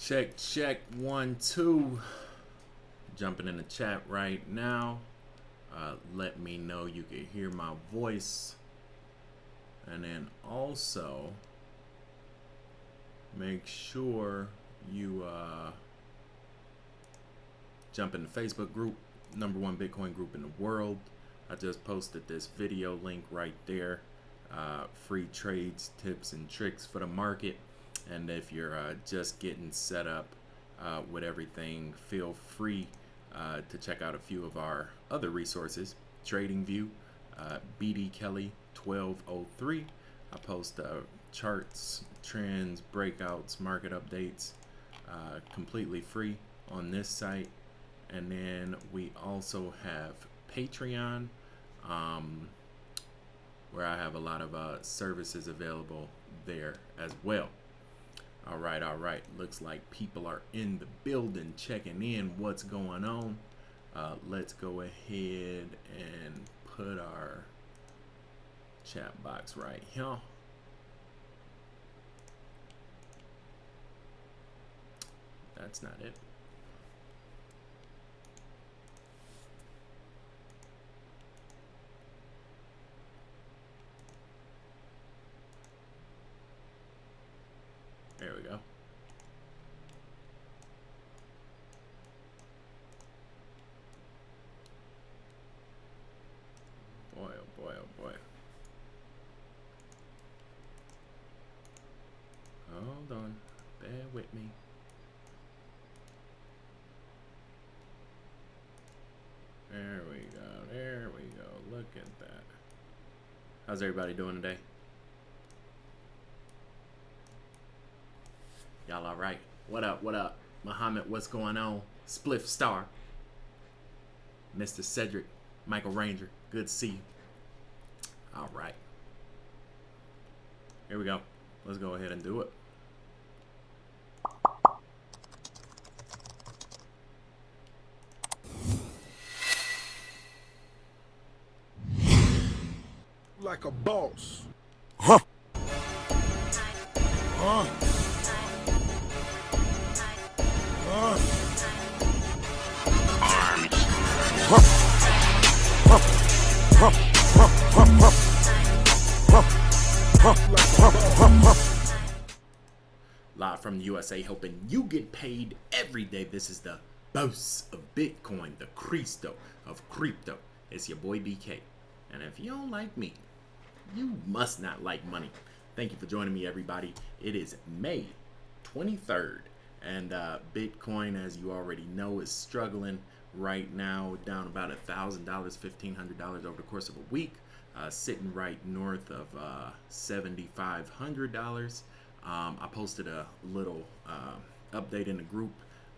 Check, check, one, two. Jumping in the chat right now. Uh, let me know you can hear my voice. And then also, make sure you uh, jump in the Facebook group, number one Bitcoin group in the world. I just posted this video link right there. Uh, free trades, tips, and tricks for the market. And if you're uh, just getting set up uh, with everything, feel free uh, to check out a few of our other resources. TradingView, uh, BD Kelly 1203. I post uh, charts, trends, breakouts, market updates uh, completely free on this site. And then we also have Patreon, um, where I have a lot of uh, services available there as well. All right, all right. Looks like people are in the building checking in what's going on. Uh, let's go ahead and put our chat box right here. That's not it. There we go. Boy, oh boy, oh boy. Hold on. Bear with me. There we go. There we go. Look at that. How's everybody doing today? Y'all all right? What up? What up? Muhammad, what's going on? Spliff Star. Mr. Cedric, Michael Ranger, good to see you. All right. Here we go. Let's go ahead and do it. like a boss. Huh. Huh. Live from the USA, helping you get paid every day. This is the boss of Bitcoin, the Cristo of crypto. It's your boy BK. And if you don't like me, you must not like money. Thank you for joining me, everybody. It is May 23rd, and uh, Bitcoin, as you already know, is struggling right now, down about a thousand dollars, fifteen hundred dollars over the course of a week, uh, sitting right north of uh, seventy-five hundred dollars. Um, I posted a little uh, update in the group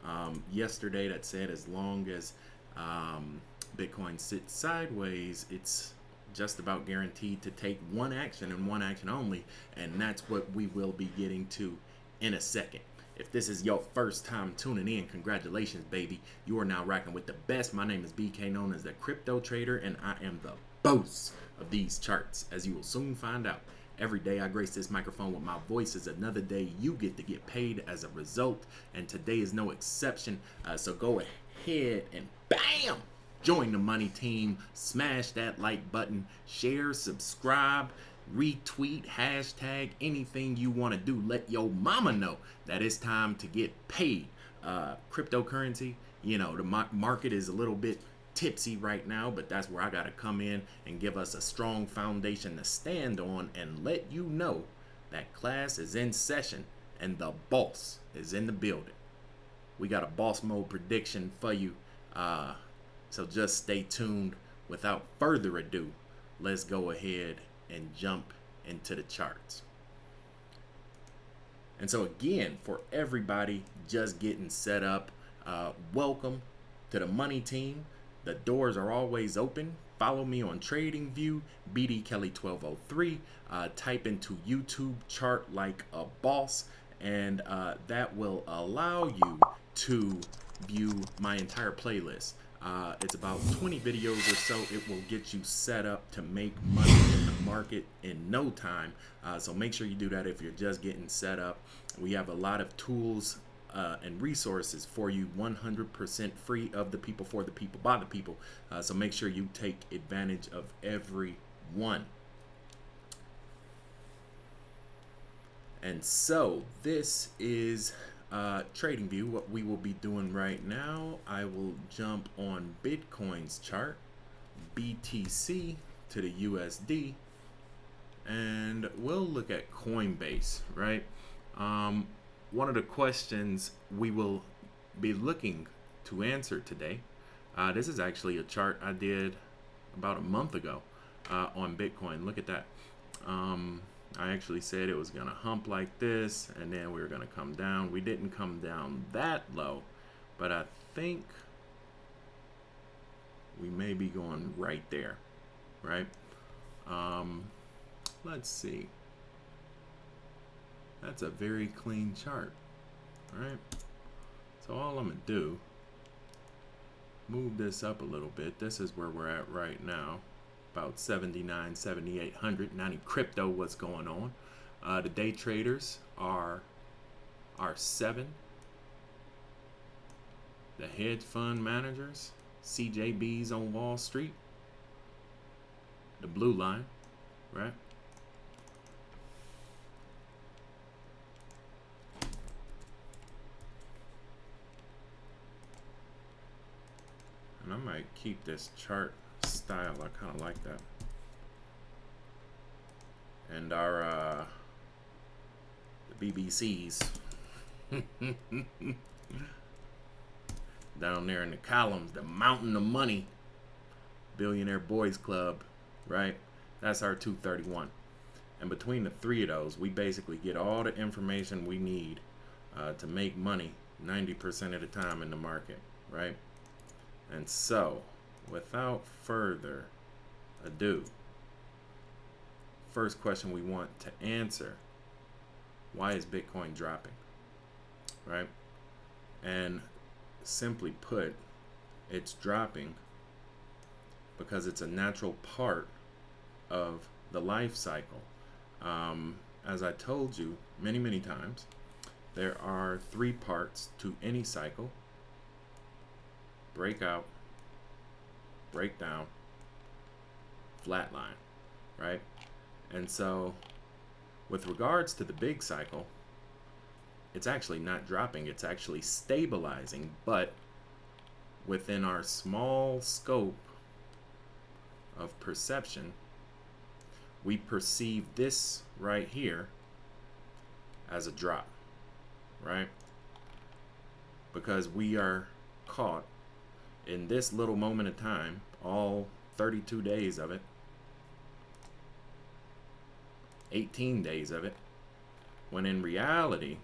um, yesterday that said as long as um, Bitcoin sits sideways, it's just about guaranteed to take one action and one action only, and that's what we will be getting to in a second. If this is your first time tuning in, congratulations, baby. You are now rocking with the best. My name is BK, known as the Crypto Trader, and I am the boss of these charts, as you will soon find out. Every day I grace this microphone with my voice is another day you get to get paid as a result, and today is no exception. Uh, so go ahead and bam! Join the money team, smash that like button, share, subscribe, retweet, hashtag, anything you want to do. Let your mama know that it's time to get paid. Uh, cryptocurrency, you know, the market is a little bit tipsy right now, but that's where I got to come in and give us a strong foundation to stand on and let you know that class is in session and the boss is in the building. We got a boss mode prediction for you. Uh, so just stay tuned. Without further ado, let's go ahead and jump into the charts. And so again, for everybody just getting set up, uh, welcome to the money team. The doors are always open. Follow me on TradingView, BD Kelly 1203. Uh, type into YouTube chart like a boss, and uh, that will allow you to view my entire playlist. Uh, it's about 20 videos or so. It will get you set up to make money in the market in no time. Uh, so make sure you do that if you're just getting set up. We have a lot of tools uh, and resources for you 100% free of the people, for the people, by the people. Uh, so make sure you take advantage of every one. And so this is uh, TradingView. What we will be doing right now, I will jump on Bitcoin's chart, BTC to the USD, and we'll look at Coinbase, right? Um, one of the questions we will be looking to answer today. Uh, this is actually a chart I did about a month ago uh, on Bitcoin. Look at that. Um, I actually said it was going to hump like this and then we were going to come down. We didn't come down that low, but I think we may be going right there, right? Um, let's see. That's a very clean chart, right? So all I'm going to do, move this up a little bit. This is where we're at right now about 79, 7800. 90 crypto, what's going on? Uh, the day traders are are seven. The hedge fund managers, CJBs on Wall Street, the blue line, right? And I might keep this chart style. I kind of like that. And our uh, the BBCs down there in the columns, the mountain of money, Billionaire Boys Club, right? That's our 231. And between the three of those, we basically get all the information we need uh, to make money 90% of the time in the market, right? And so, without further ado, first question we want to answer why is Bitcoin dropping? Right? And simply put, it's dropping because it's a natural part of the life cycle. Um, as I told you many, many times, there are three parts to any cycle breakout, breakdown, flatline, right? And so with regards to the big cycle, it's actually not dropping, it's actually stabilizing, but within our small scope of perception, we perceive this right here as a drop, right? Because we are caught in this little moment of time, all 32 days of it, 18 days of it, when in reality,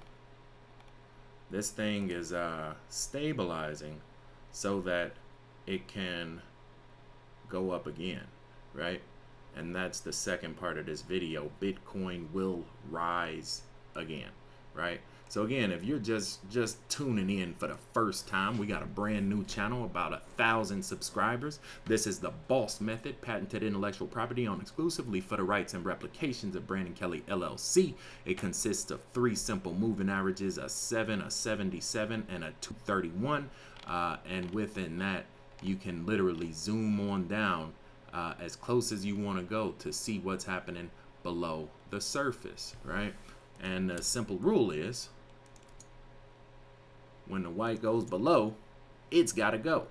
this thing is uh, stabilizing so that it can go up again, right? And that's the second part of this video. Bitcoin will rise again, right? So again, if you're just just tuning in for the first time, we got a brand new channel, about a thousand subscribers. This is the Boss Method, patented intellectual property owned exclusively for the rights and replications of Brandon Kelly LLC. It consists of three simple moving averages: a seven, a 77, and a 231. Uh, and within that, you can literally zoom on down uh, as close as you want to go to see what's happening below the surface, right? And the simple rule is when the white goes below, it's got to go.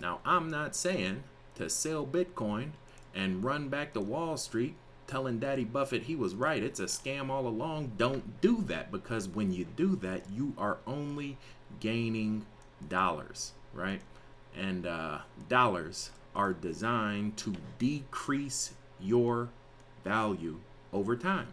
Now, I'm not saying to sell Bitcoin and run back to Wall Street telling Daddy Buffett he was right. It's a scam all along. Don't do that because when you do that, you are only gaining dollars, right? And uh, dollars are designed to decrease your value over time.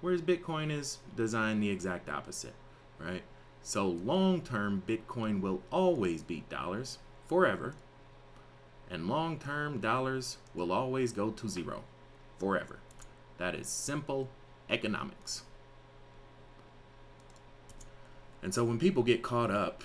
Whereas Bitcoin is designed the exact opposite, right? So long term, Bitcoin will always beat dollars forever. And long term, dollars will always go to zero forever. That is simple economics. And so when people get caught up,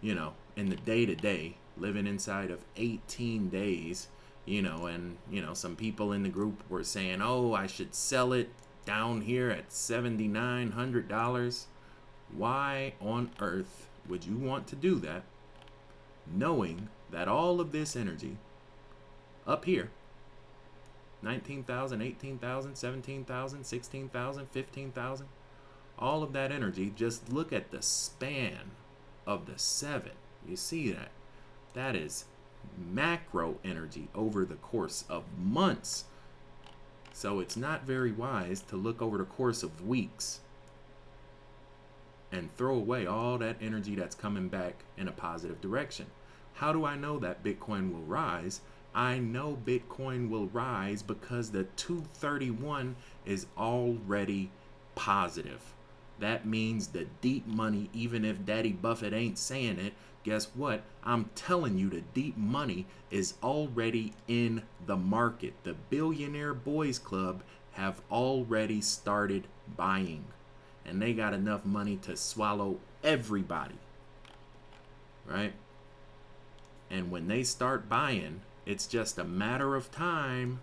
you know, in the day to day, living inside of 18 days, you know, and, you know, some people in the group were saying, oh, I should sell it down here at $7,900 Why on earth would you want to do that knowing that all of this energy up here 19,000, 18,000, 17,000, 16,000, 15,000 all of that energy just look at the span of the 7 you see that? That is macro energy over the course of months. So it's not very wise to look over the course of weeks and throw away all that energy that's coming back in a positive direction. How do I know that Bitcoin will rise? I know Bitcoin will rise because the 231 is already positive. That means the deep money, even if Daddy Buffett ain't saying it, guess what? I'm telling you, the deep money is already in the market. The Billionaire Boys Club have already started buying, and they got enough money to swallow everybody. Right? And when they start buying, it's just a matter of time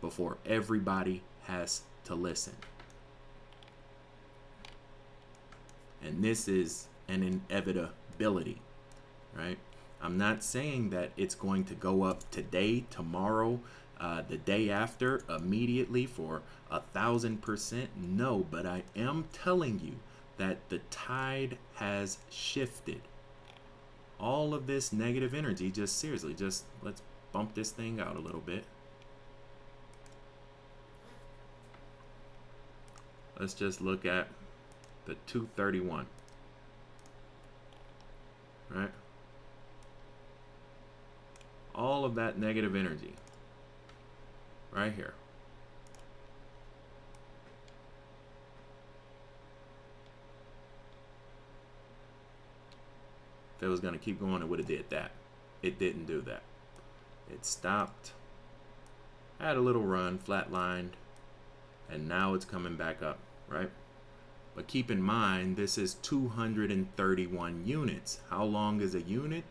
before everybody has to listen. And this is an inevitability, right? I'm not saying that it's going to go up today, tomorrow, uh, the day after, immediately for a thousand percent. No, but I am telling you that the tide has shifted. All of this negative energy, just seriously, just let's bump this thing out a little bit. Let's just look at the 231. Right? All of that negative energy. Right here. If it was going to keep going, it would have did that. It didn't do that. It stopped, had a little run, flatlined, and now it's coming back up, right? But keep in mind, this is 231 units. How long is a unit?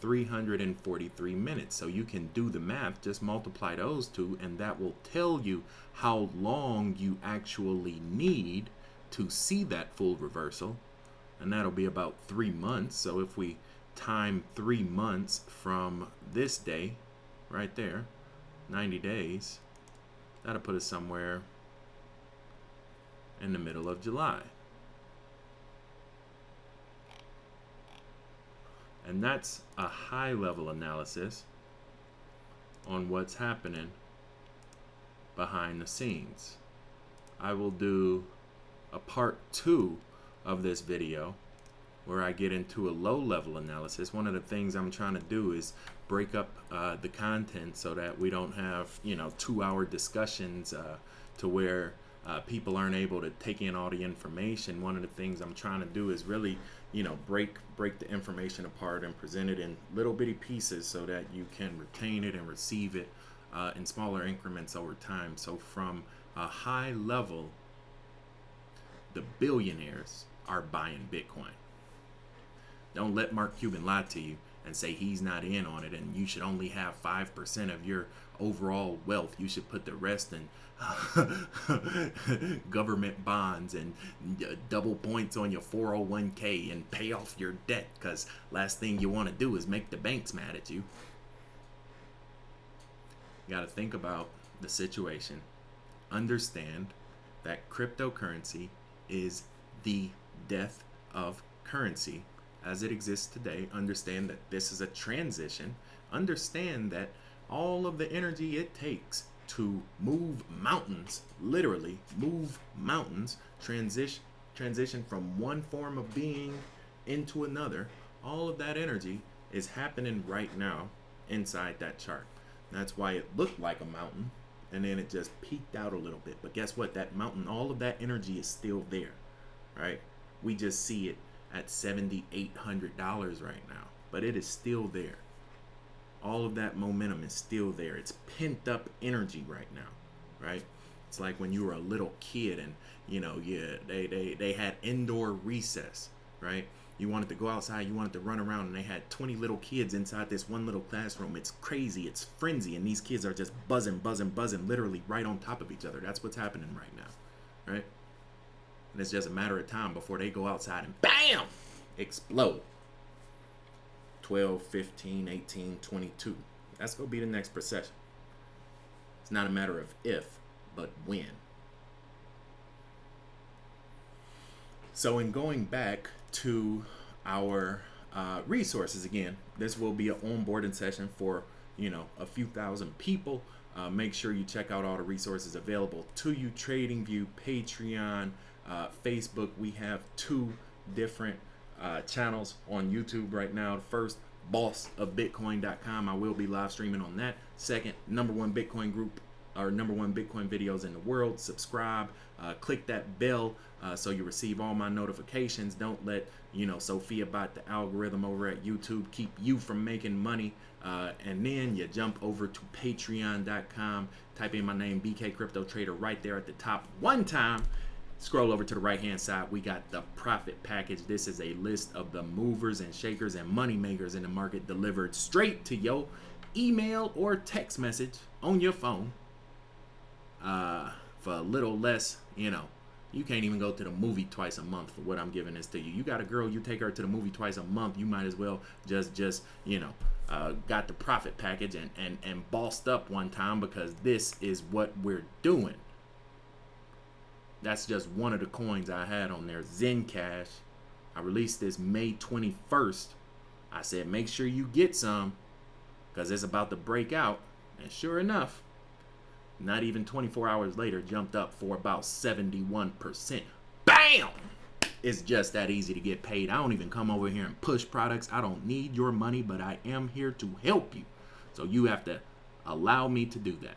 343 minutes. So you can do the math, just multiply those two, and that will tell you how long you actually need to see that full reversal. And that'll be about three months. So if we time three months from this day, right there, 90 days, that'll put us somewhere in the middle of July. And that's a high level analysis on what's happening behind the scenes. I will do a part two of this video where I get into a low level analysis. One of the things I'm trying to do is break up uh, the content so that we don't have, you know, two hour discussions uh, to where uh, people aren't able to take in all the information. One of the things I'm trying to do is really, you know, break break the information apart and present it in little bitty pieces so that you can retain it and receive it uh, in smaller increments over time. So from a high level, the billionaires are buying Bitcoin. Don't let Mark Cuban lie to you and say he's not in on it and you should only have 5% of your overall wealth. You should put the rest in government bonds and uh, double points on your 401k and pay off your debt because last thing you want to do is make the banks mad at you. You got to think about the situation. Understand that cryptocurrency is the death of currency as it exists today. Understand that this is a transition. Understand that all of the energy it takes to move mountains, literally move mountains, transition transition from one form of being into another, all of that energy is happening right now inside that chart. That's why it looked like a mountain and then it just peaked out a little bit. But guess what? That mountain, all of that energy is still there, right? We just see it at $7,800 right now, but it is still there all of that momentum is still there. It's pent up energy right now, right? It's like when you were a little kid and you know, yeah, they they they had indoor recess, right? You wanted to go outside, you wanted to run around, and they had 20 little kids inside this one little classroom. It's crazy, it's frenzy, and these kids are just buzzing, buzzing, buzzing, literally right on top of each other. That's what's happening right now, right? And it's just a matter of time before they go outside and BAM! Explode. 12, 15, 18, 22. That's going to be the next procession. It's not a matter of if, but when. So, in going back to our uh, resources again, this will be an onboarding session for you know a few thousand people. Uh, make sure you check out all the resources available to you: TradingView, Patreon, uh, Facebook. We have two different uh, channels on YouTube right now. The first, boss of Bitcoin.com. I will be live streaming on that. Second, number one Bitcoin group our number one Bitcoin videos in the world. Subscribe, uh, click that bell uh, so you receive all my notifications. Don't let you know Sophia bot the algorithm over at YouTube keep you from making money. Uh, and then you jump over to Patreon.com, type in my name, BK Crypto Trader, right there at the top. One time. Scroll over to the right hand side. We got the profit package. This is a list of the movers and shakers and money makers in the market delivered straight to your email or text message on your phone uh, for a little less, you know, you can't even go to the movie twice a month for what I'm giving this to you. You got a girl, you take her to the movie twice a month, you might as well just just you know uh, got the profit package and and and bossed up one time because this is what we're doing. That's just one of the coins I had on there, Zen Cash. I released this May 21st. I said make sure you get some because it's about to break out, and sure enough, not even 24 hours later, jumped up for about 71%. Bam! It's just that easy to get paid. I don't even come over here and push products. I don't need your money, but I am here to help you. So you have to allow me to do that.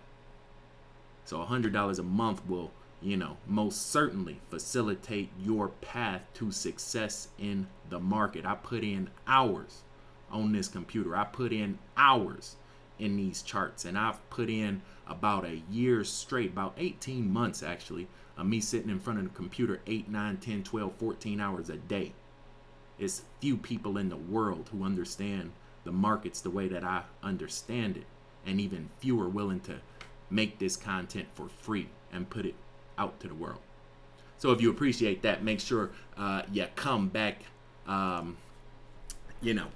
So $100 a month will, you know, most certainly facilitate your path to success in the market. I put in hours on this computer. I put in hours in these charts and I've put in about a year straight, about 18 months actually, of me sitting in front of the computer 8, 9, 10, 12, 14 hours a day. It's few people in the world who understand the markets the way that I understand it, and even fewer willing to make this content for free and put it out to the world. So if you appreciate that, make sure uh, you come back, um, you know,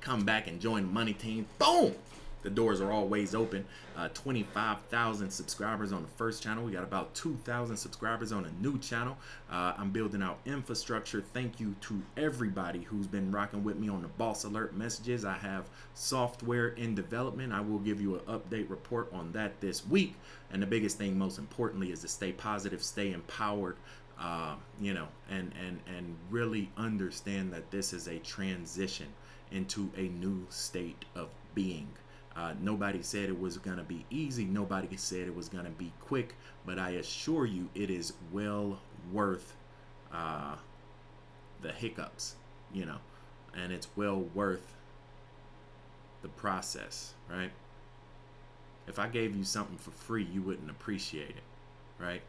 come back and join the money team. Boom! The doors are always open. Uh, 25,000 subscribers on the first channel. We got about 2,000 subscribers on a new channel. Uh, I'm building out infrastructure. Thank you to everybody who's been rocking with me on the Boss Alert messages. I have software in development. I will give you an update report on that this week. And the biggest thing, most importantly, is to stay positive, stay empowered. Uh, you know, and and and really understand that this is a transition into a new state of being. Uh, nobody said it was going to be easy. Nobody said it was going to be quick. But I assure you, it is well worth uh, the hiccups, you know, and it's well worth the process, right? If I gave you something for free, you wouldn't appreciate it, right?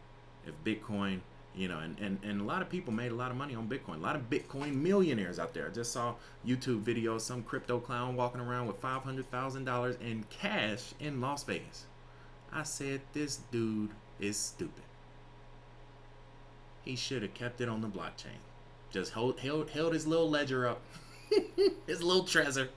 If Bitcoin you know and, and and a lot of people made a lot of money on bitcoin. A lot of bitcoin millionaires out there. I just saw youtube videos some crypto clown walking around with $500000 in cash in las vegas. I said this dude is stupid. He should have kept it on the blockchain. Just hold, held, held his little ledger up his little treasure.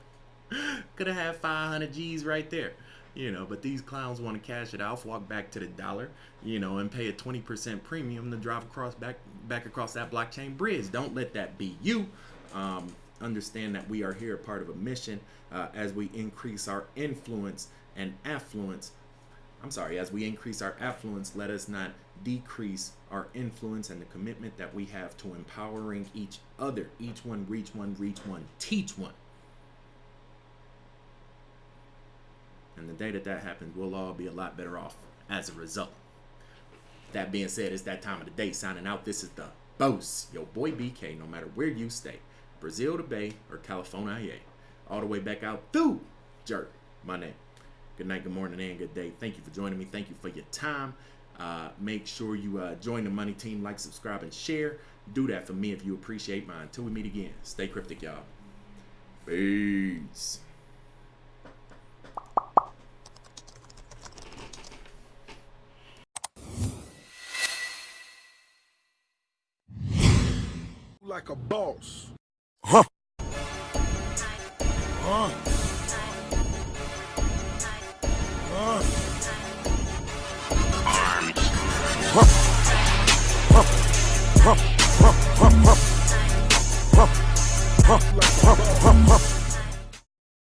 Could have had 500 g's right there you know but these clowns want to cash it out walk back to the dollar you know and pay a 20% premium to drive across back back across that blockchain bridge. Don't let that be you. Um, understand that we are here part of a mission uh, as we increase our influence and affluence i'm sorry as we increase our affluence let us not decrease our influence and the commitment that we have to empowering each other. Each one reach one reach one teach one And the day that that happens, we'll all be a lot better off as a result. That being said, it's that time of the day. Signing out, this is the boss, your boy BK, no matter where you stay Brazil to Bay or California, all the way back out through Jerk, my name. Good night, good morning, and good day. Thank you for joining me. Thank you for your time. Uh, make sure you uh, join the money team, like, subscribe, and share. Do that for me if you appreciate mine. Until we meet again, stay cryptic, y'all. Peace. Like a boss. Huh.